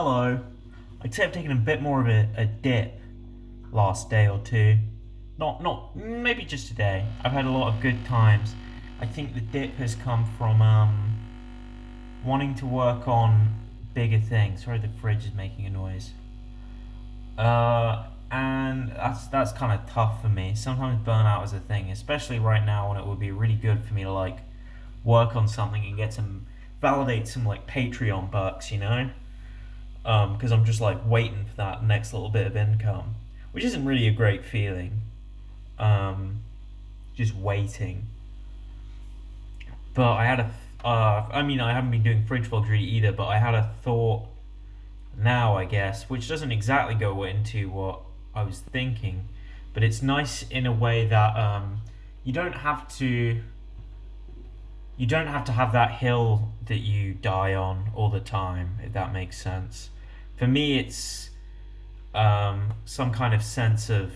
Hello. I'd say I've taken a bit more of a, a dip last day or two. Not, not, maybe just today. I've had a lot of good times. I think the dip has come from um, wanting to work on bigger things. Sorry, the fridge is making a noise. Uh, and that's that's kind of tough for me. Sometimes burnout is a thing, especially right now when it would be really good for me to like work on something and get some validate some like Patreon bucks, you know because um, I'm just like waiting for that next little bit of income, which isn't really a great feeling. Um, just waiting. But I had a, uh, I mean, I haven't been doing fridge vlogs really either, but I had a thought now, I guess, which doesn't exactly go into what I was thinking, but it's nice in a way that um, you don't have to you don't have to have that hill that you die on all the time, if that makes sense. For me, it's um, some kind of sense of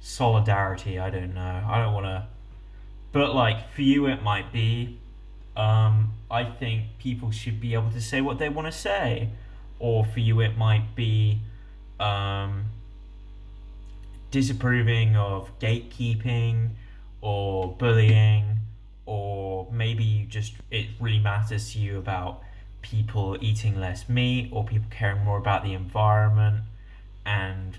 solidarity. I don't know. I don't want to. But, like, for you, it might be. Um, I think people should be able to say what they want to say. Or for you, it might be um, disapproving of gatekeeping or bullying or maybe you just it really matters to you about people eating less meat or people caring more about the environment and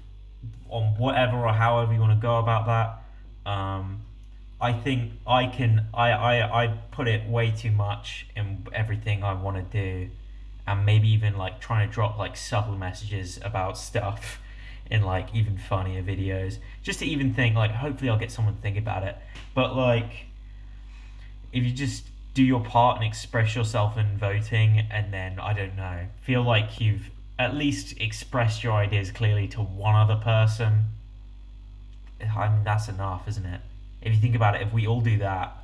on whatever or however you want to go about that um, I think I can I, I, I put it way too much in everything I want to do and maybe even like trying to drop like subtle messages about stuff in like even funnier videos just to even think like hopefully I'll get someone to think about it. But like if you just do your part and express yourself in voting, and then I don't know, feel like you've at least expressed your ideas clearly to one other person. I mean, that's enough, isn't it? If you think about it, if we all do that,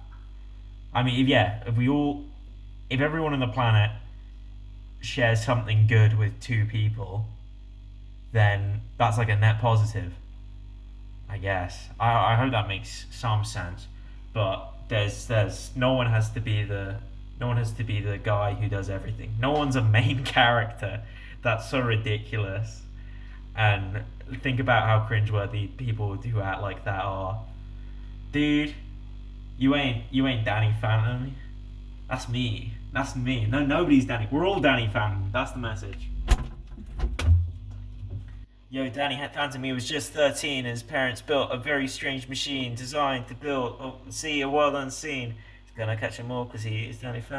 I mean, if, yeah, if we all, if everyone on the planet shares something good with two people, then that's like a net positive. I guess. I, I hope that makes some sense. But there's there's no one has to be the no one has to be the guy who does everything. No one's a main character. That's so ridiculous. And think about how cringeworthy people who act like that are. Dude, you ain't you ain't Danny Phantom. That's me. That's me. No, nobody's Danny. We're all Danny Phantom. That's the message. Yo, Danny Phantom, he was just 13 his parents built a very strange machine designed to build, oh, see a world unseen. He's gonna catch him all because he is Danny Phantom.